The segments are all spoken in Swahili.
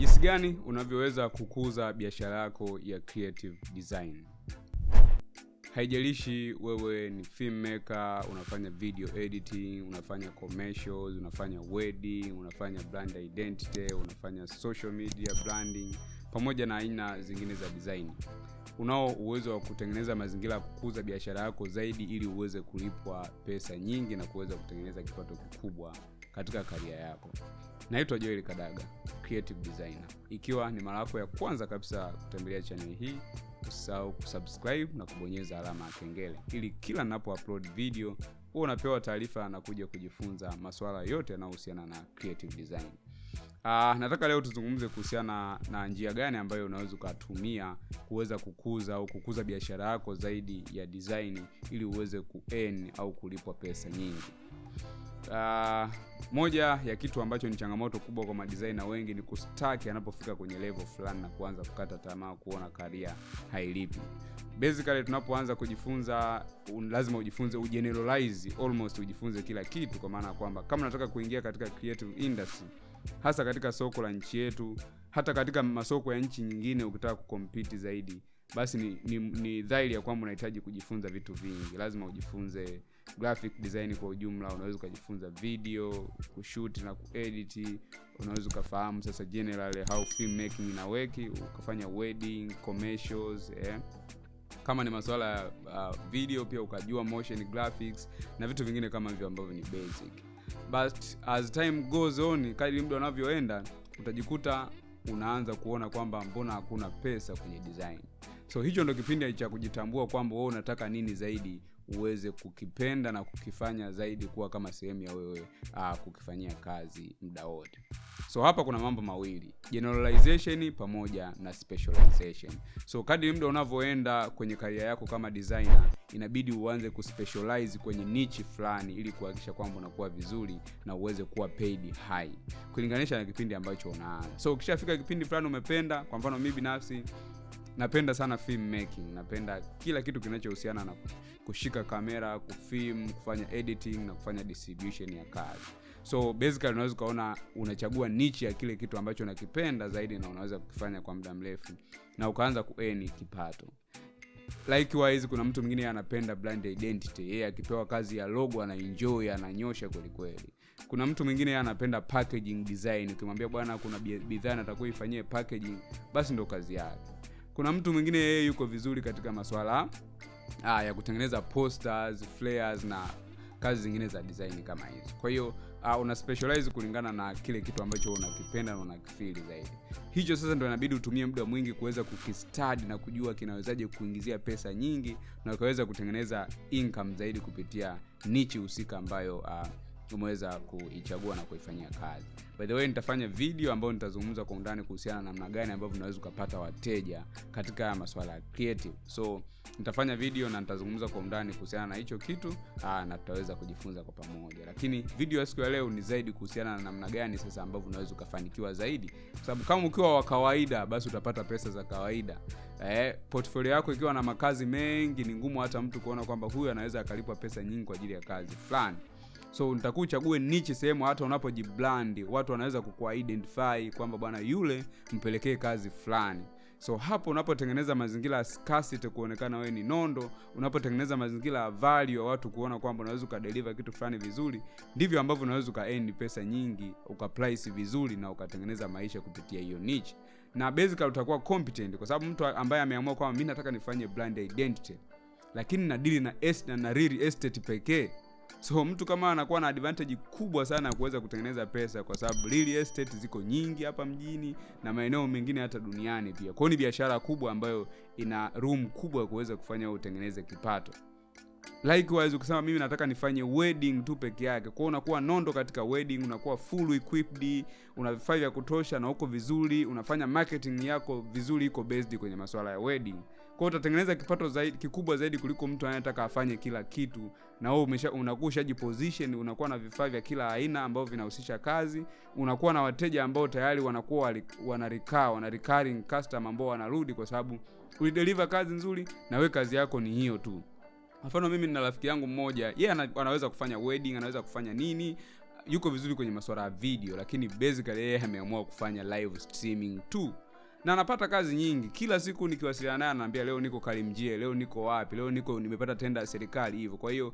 jinsi gani unavyoweza kukuza biashara yako ya creative design? Haijalishi wewe ni filmmaker unafanya video editing unafanya commercials unafanya wedding unafanya brand identity unafanya social media branding pamoja na aina zingine za design. Unao uwezo wa kutengeneza mazingira ya kukuza biashara yako zaidi ili uweze kulipwa pesa nyingi na kuweza kutengeneza kipato kikubwa katika karia yako. Naitwa joel kadaga creative designer. Ikiwa ni mara yako ya kwanza kabisa kutembelea chaneli hii usisahau kusubscribe na kubonyeza alama ya kengele. Ili kila napo upload video huwa unapewa taarifa na kuja kujifunza masuala yote yanayohusiana na creative design. Uh, nataka leo tuzungumze kuhusiana na njia gani ambayo unaweza ukatumia kuweza kukuza au kukuza biashara yako zaidi ya design ili uweze kuearn au kulipwa pesa nyingi uh, moja ya kitu ambacho ni changamoto kubwa kwa madesigner wengi ni kustaki anapofika kwenye level fulani na kuanza kukata tamaa kuona karia hailipi. Basically tunapoanza kujifunza un, lazima ujifunze ugeneralize almost ujifunze kila kitu kwa maana ya kwamba kama unataka kuingia katika creative industry hasa katika soko la nchi yetu hata katika masoko ya nchi nyingine ukitaka kukompiti zaidi basi ni, ni, ni dhahiri ya kwamba unahitaji kujifunza vitu vingi. Lazima ujifunze graphic design kwa ujumla unaweza ukajifunza video kushoot na kuedit unaweza ukafahamu sasa general how filmmaking inaweki ukafanya wedding commercials eh. Kama ni masuala ya uh, video pia ukajua motion graphics na vitu vingine kama hivyo ambavyo ni basic. But as time goes on kadri mda unavyoenda utajikuta unaanza kuona kwamba mbona hakuna pesa kwenye design so hicho ndo kipindi cha kujitambua kwamba wewe unataka nini zaidi uweze kukipenda na kukifanya zaidi kuwa kama sehemu ya wewe uh, kukifanyia kazi muda wote. So hapa kuna mambo mawili generalization pamoja na specialization. So kadri muda unavyoenda kwenye karia yako kama designer inabidi uanze kuspecialize kwenye nichi fulani ili kuhakikisha kwamba unakuwa vizuri na uweze kuwa paid high kulinganisha na kipindi ambacho unaanza so ukishafika kipindi fulani umependa kwa mfano mi binafsi napenda sana film making. Napenda kila kitu kinachohusiana na kushika kamera kufilm kufanya editing na kufanya distribution ya kazi. So basically unaweza ukaona unachagua nichi ya kile kitu ambacho unakipenda zaidi na unaweza kukifanya kwa muda mrefu na ukaanza kueni kipato. Likewise kuna mtu mwingine anapenda brand identity. Yeye akipewa kazi ya logo anaenjoy ananyosha kwelikweli kuna mtu mwingine anapenda packaging design. Ukimwambia bwana kuna bidhaa natakuwa ifanyie packaging basi ndo kazi yake kuna mtu mwingine yeye yuko vizuri katika maswala ah, ya kutengeneza posters flares na kazi zingine za design kama hizo. Kwa hiyo uh, una specialize kulingana na kile kitu ambacho unakipenda na unakifili zaidi. Hicho sasa ndo inabidi utumie muda mwingi kuweza kukistadi na kujua kinawezaje kuingizia pesa nyingi na ukaweza kutengeneza income zaidi kupitia nichi husika ambayo uh, umeweza kuichagua na kuifanyia kazi. By the way nitafanya video ambayo nitazungumza kwa undani kuhusiana na namna gani ambavyo unaweza ukapata wateja katika maswala ya creative. So nitafanya video na nitazungumza kwa undani kuhusiana na hicho kitu aa, na tutaweza kujifunza kwa pamoja. Lakini video ya siku ya leo ni zaidi kuhusiana na namna gani sasa ambavyo unaweza ukafanikiwa zaidi. Kwa sababu kama ukiwa wa kawaida basi utapata pesa za kawaida. Eh, portfolio yako ikiwa na makazi mengi ni ngumu hata mtu kuona kwamba huyu anaweza akalipwa pesa nyingi kwa ajili ya kazi fulani so nitakuwa uchague nichi sehemu hata unapojiblandi. Watu wanaweza kukuidentify kwamba bwana yule mpelekee kazi fulani. So hapo unapotengeneza mazingira ya scarcity kuonekana wewe ni nondo unapotengeneza mazingira ya value ya watu kuona kwamba unaweza ukadeliver kitu fulani vizuri ndivyo ambavyo unaweza ukaendi pesa nyingi ukaprice vizuri na ukatengeneza maisha kupitia hiyo niche. Na basically utakuwa competent kwa sababu mtu ambaye ameamua kwamba mi nataka nifanye brand identity lakini nadili na, na, na real estate pekee so mtu kama anakuwa na advantage kubwa sana ya kuweza kutengeneza pesa kwa sababu real estate ziko nyingi hapa mjini na maeneo mengine hata duniani pia. Kwao ni biashara kubwa ambayo ina room kubwa ya kuweza kufanya utengeneze kipato. Likewise ukisema mimi nataka nifanye wedding tu peke yake. Kwao unakuwa nondo katika wedding unakuwa full equipped una vifaa vya kutosha na uko vizuri unafanya marketing yako vizuri iko based kwenye masuala ya wedding kwao utatengeneza kipato zaidi kikubwa zaidi kuliko mtu anayetaka afanye kila kitu. Na wewe umesha unakuwa ushajiposition unakuwa na vifaa vya kila aina ambavyo vinahusisha kazi. Unakuwa na wateja ambao tayari wanakuwa wanarikaa wana recurring customer ambao wanarudi kwa sababu ulideliver kazi nzuri na we kazi yako ni hiyo tu. Mfano mimi nina rafiki yangu mmoja yeye yeah, anaweza kufanya wedding anaweza kufanya nini. Yuko vizuri kwenye masuala ya video lakini basically yeye ameamua kufanya live streaming tu na napata kazi nyingi. Kila siku nikiwasiliana naye anaambia leo niko karimjie leo niko wapi leo niko nimepata tenda ya serikali hivyo kwa hiyo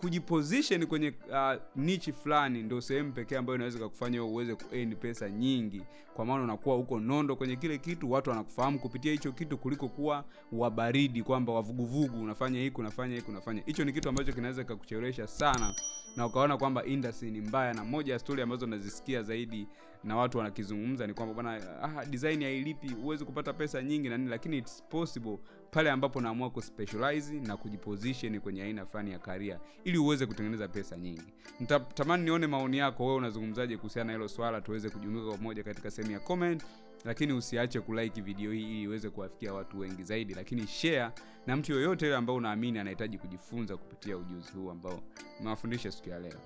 kujiposition kwenye uh, nichi fulani ndio sehemu pekee ambayo inaweza kukufanya uweze kuearn pesa nyingi. Kwa maana unakuwa uko nondo kwenye kile kitu watu wanakufahamu kupitia hicho kitu kuliko kuwa wabaridi kwamba wavuguvugu unafanya hiki unafanya hiki unafanya. Hicho ni kitu ambacho kinaweza kakuchelewesha sana na ukaona kwamba industry ni mbaya na moja ya stori ambazo nazisikia zaidi na watu wanakizungumza ni kwamba bwana ah, design hailipi huwezi kupata pesa nyingi na nini lakini it's possible pale ambapo naamua kuspecialize na kujiposition kwenye aina fulani ya karia ili uweze kutengeneza pesa nyingi. Nitatamani nione maoni yako wewe unazungumzaje kuhusiana na hilo swala tuweze kujumuika pamoja katika sehemu ya comment lakini usiache kulike video hii ili iweze kuwafikia watu wengi zaidi lakini share na mtu yoyote yule ambao unaamini anahitaji kujifunza kupitia ujuzi huu ambao nimewafundisha siku ya leo.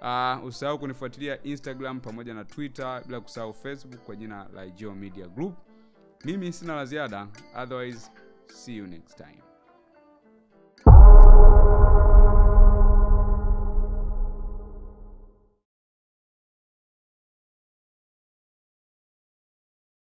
Uh, usahau kunifuatilia instagram pamoja na twitter bila kusahau facebook kwa jina la Geo media group. Mimi sina la ziada otherwise see you next time